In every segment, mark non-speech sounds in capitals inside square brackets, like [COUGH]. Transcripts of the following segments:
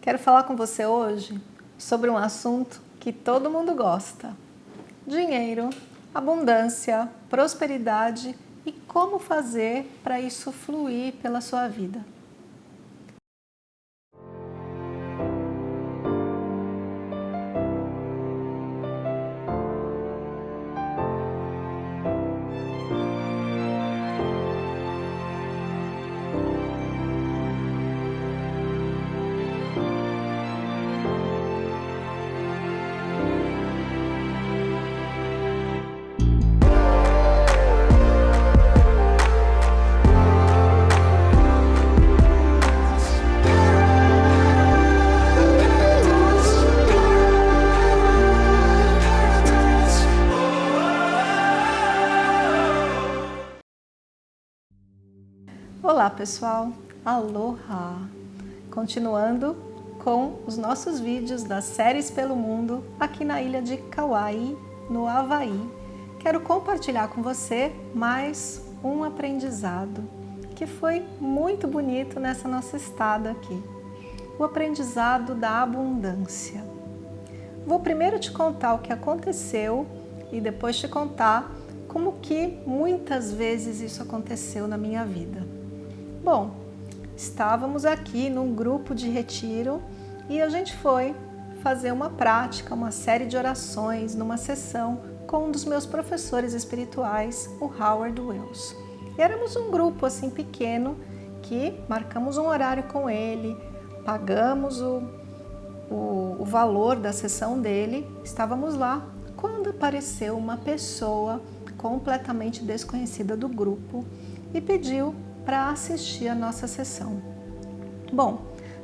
Quero falar com você hoje sobre um assunto que todo mundo gosta. Dinheiro, abundância, prosperidade e como fazer para isso fluir pela sua vida. Pessoal, aloha! Continuando com os nossos vídeos das séries pelo mundo aqui na ilha de Kauai, no Havaí. Quero compartilhar com você mais um aprendizado que foi muito bonito nessa nossa estada aqui. O aprendizado da abundância. Vou primeiro te contar o que aconteceu e depois te contar como que muitas vezes isso aconteceu na minha vida. Bom, estávamos aqui num grupo de retiro e a gente foi fazer uma prática, uma série de orações numa sessão com um dos meus professores espirituais, o Howard Wells. E éramos um grupo assim pequeno que marcamos um horário com ele, pagamos o, o, o valor da sessão dele, estávamos lá quando apareceu uma pessoa completamente desconhecida do grupo e pediu para assistir a nossa sessão. Bom,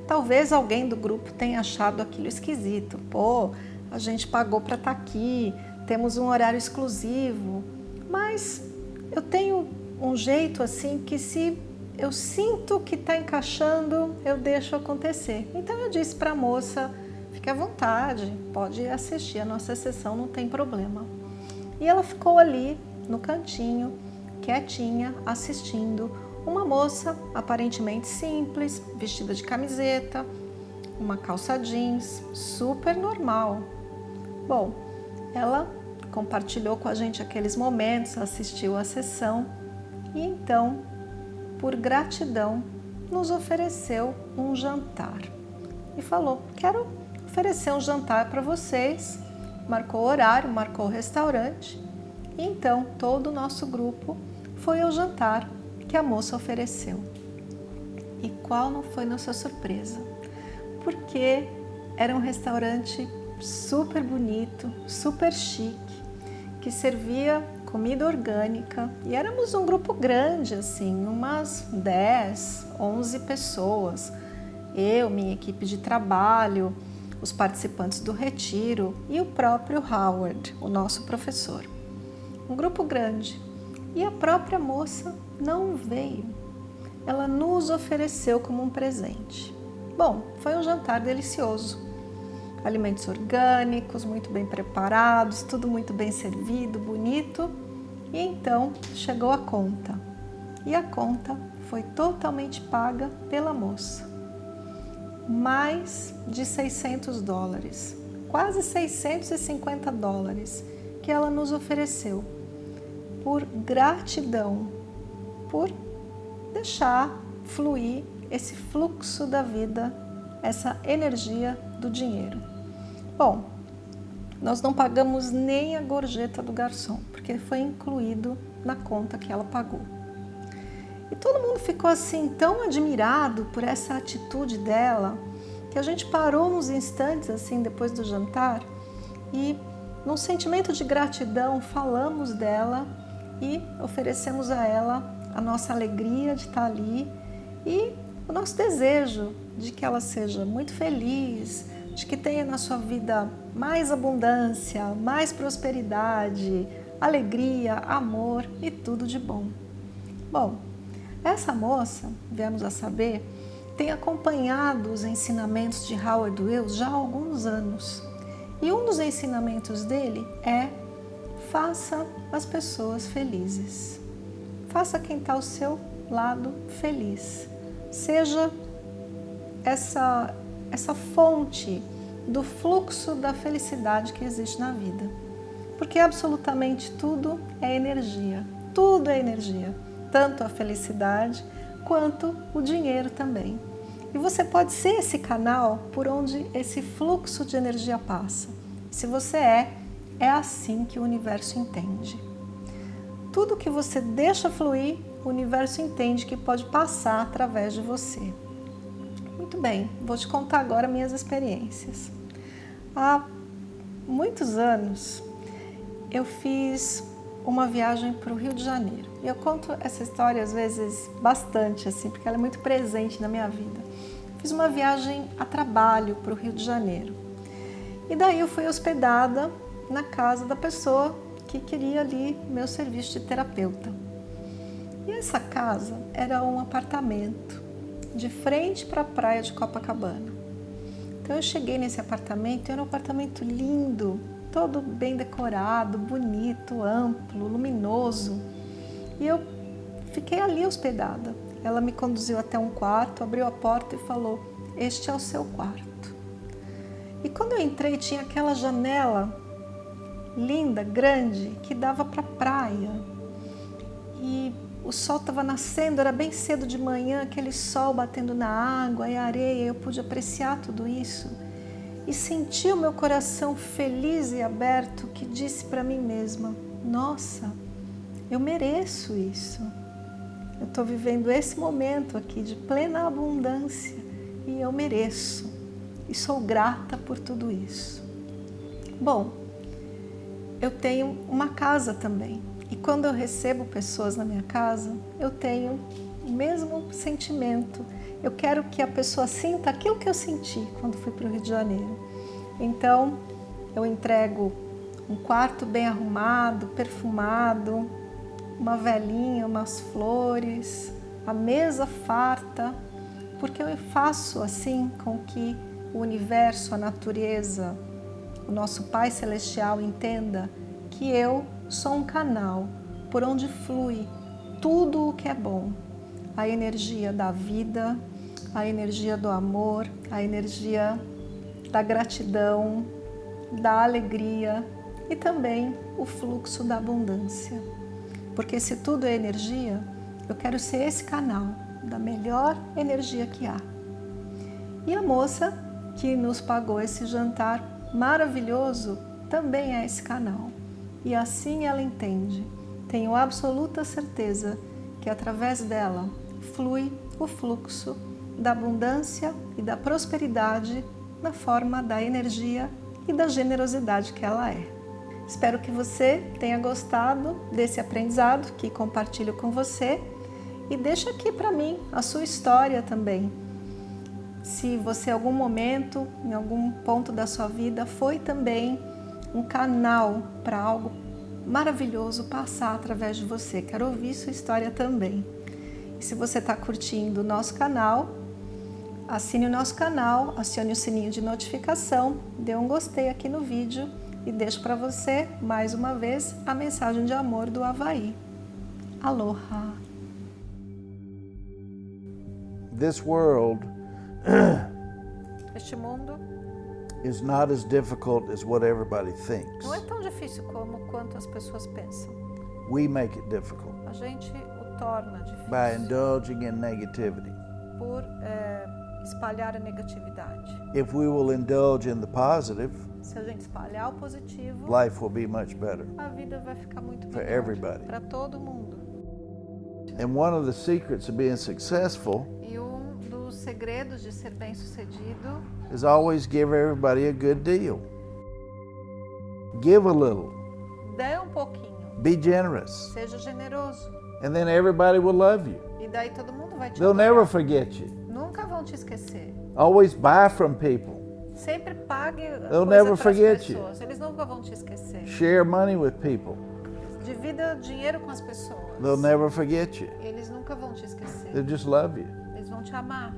talvez alguém do grupo tenha achado aquilo esquisito. Pô, a gente pagou para estar tá aqui, temos um horário exclusivo, mas eu tenho um jeito assim que se eu sinto que está encaixando, eu deixo acontecer. Então eu disse para a moça, fique à vontade, pode assistir a nossa sessão, não tem problema. E ela ficou ali no cantinho, quietinha, assistindo uma moça aparentemente simples, vestida de camiseta, uma calça jeans, super normal. Bom, ela compartilhou com a gente aqueles momentos, assistiu à sessão e então, por gratidão, nos ofereceu um jantar. E falou, quero oferecer um jantar para vocês. Marcou o horário, marcou o restaurante. E então, todo o nosso grupo foi ao jantar que a moça ofereceu. E qual não foi nossa surpresa? Porque era um restaurante super bonito, super chique, que servia comida orgânica e éramos um grupo grande, assim, umas 10, 11 pessoas. Eu, minha equipe de trabalho, os participantes do retiro e o próprio Howard, o nosso professor. Um grupo grande. E a própria moça não veio. Ela nos ofereceu como um presente. Bom, foi um jantar delicioso. Alimentos orgânicos, muito bem preparados, tudo muito bem servido, bonito. E então chegou a conta. E a conta foi totalmente paga pela moça. Mais de 600 dólares, quase 650 dólares que ela nos ofereceu por gratidão por deixar fluir esse fluxo da vida, essa energia do dinheiro. Bom, nós não pagamos nem a gorjeta do garçom, porque foi incluído na conta que ela pagou. E todo mundo ficou assim tão admirado por essa atitude dela, que a gente parou uns instantes assim depois do jantar e num sentimento de gratidão falamos dela e oferecemos a ela a nossa alegria de estar ali e o nosso desejo de que ela seja muito feliz, de que tenha na sua vida mais abundância, mais prosperidade, alegria, amor e tudo de bom. Bom, essa moça, viemos a saber, tem acompanhado os ensinamentos de Howard Wills já há alguns anos. E um dos ensinamentos dele é faça as pessoas felizes. Faça quem está ao seu lado feliz. Seja essa, essa fonte do fluxo da felicidade que existe na vida. Porque absolutamente tudo é energia, tudo é energia, tanto a felicidade quanto o dinheiro também. E você pode ser esse canal por onde esse fluxo de energia passa. Se você é, é assim que o universo entende. Tudo que você deixa fluir, o universo entende que pode passar através de você. Muito bem, vou te contar agora minhas experiências. Há muitos anos eu fiz uma viagem para o Rio de Janeiro. E eu conto essa história às vezes bastante, assim, porque ela é muito presente na minha vida. Fiz uma viagem a trabalho para o Rio de Janeiro. E daí eu fui hospedada na casa da pessoa que queria ali meu serviço de terapeuta. E essa casa era um apartamento de frente para a praia de Copacabana. Então eu cheguei nesse apartamento, era um apartamento lindo, todo bem decorado, bonito, amplo, luminoso. E eu fiquei ali hospedada. Ela me conduziu até um quarto, abriu a porta e falou, este é o seu quarto. E quando eu entrei, tinha aquela janela linda, grande, que dava para a praia. E o sol estava nascendo, era bem cedo de manhã, aquele sol batendo na água e areia, eu pude apreciar tudo isso e senti o meu coração feliz e aberto que disse para mim mesma, nossa, eu mereço isso. Eu estou vivendo esse momento aqui de plena abundância e eu mereço e sou grata por tudo isso. Bom, eu tenho uma casa também e quando eu recebo pessoas na minha casa, eu tenho o mesmo sentimento. Eu quero que a pessoa sinta aquilo que eu senti quando fui para o Rio de Janeiro. Então, eu entrego um quarto bem arrumado, perfumado, uma velinha, umas flores, a mesa farta, porque eu faço assim com que o universo, a natureza, o nosso Pai Celestial entenda que eu sou um canal por onde flui tudo o que é bom, a energia da vida, a energia do amor, a energia da gratidão, da alegria e também o fluxo da abundância. Porque se tudo é energia, eu quero ser esse canal da melhor energia que há. E a moça que nos pagou esse jantar maravilhoso também é esse canal. E assim ela entende. Tenho absoluta certeza que através dela flui o fluxo da abundância e da prosperidade na forma da energia e da generosidade que ela é. Espero que você tenha gostado desse aprendizado que compartilho com você e deixa aqui para mim a sua história também. Se você em algum momento, em algum ponto da sua vida, foi também um canal para algo maravilhoso passar através de você. Quero ouvir sua história também. E se você está curtindo o nosso canal, assine o nosso canal, acione o sininho de notificação, dê um gostei aqui no vídeo e deixo para você, mais uma vez, a mensagem de amor do Havaí. Aloha! This world [CLEARS THROAT] este mundo is not as difficult as what everybody thinks. Não é tão difícil como quanto as pessoas pensam. We make it difficult. A gente o torna difícil. By indulging in negativity. Por é, espalhar a negatividade. If we will indulge in the positive, se a gente espalhar o positivo, life will be much better. A vida vai ficar muito for everybody. Para todo mundo. And one of the secrets of being successful e dos segredos de ser bem-sucedido is always give everybody a good deal. Give a little. Dê um pouquinho. Be generous. Seja generoso. And then everybody will love you. E daí todo mundo vai te They'll never forget you. Nunca vão te esquecer. Always buy from people. Sempre pague They'll never forget you. Eles nunca vão te esquecer. Share money with people. Divida dinheiro com as pessoas. They'll never forget you. Eles nunca vão te esquecer. They'll just love you. Eles vão te amar.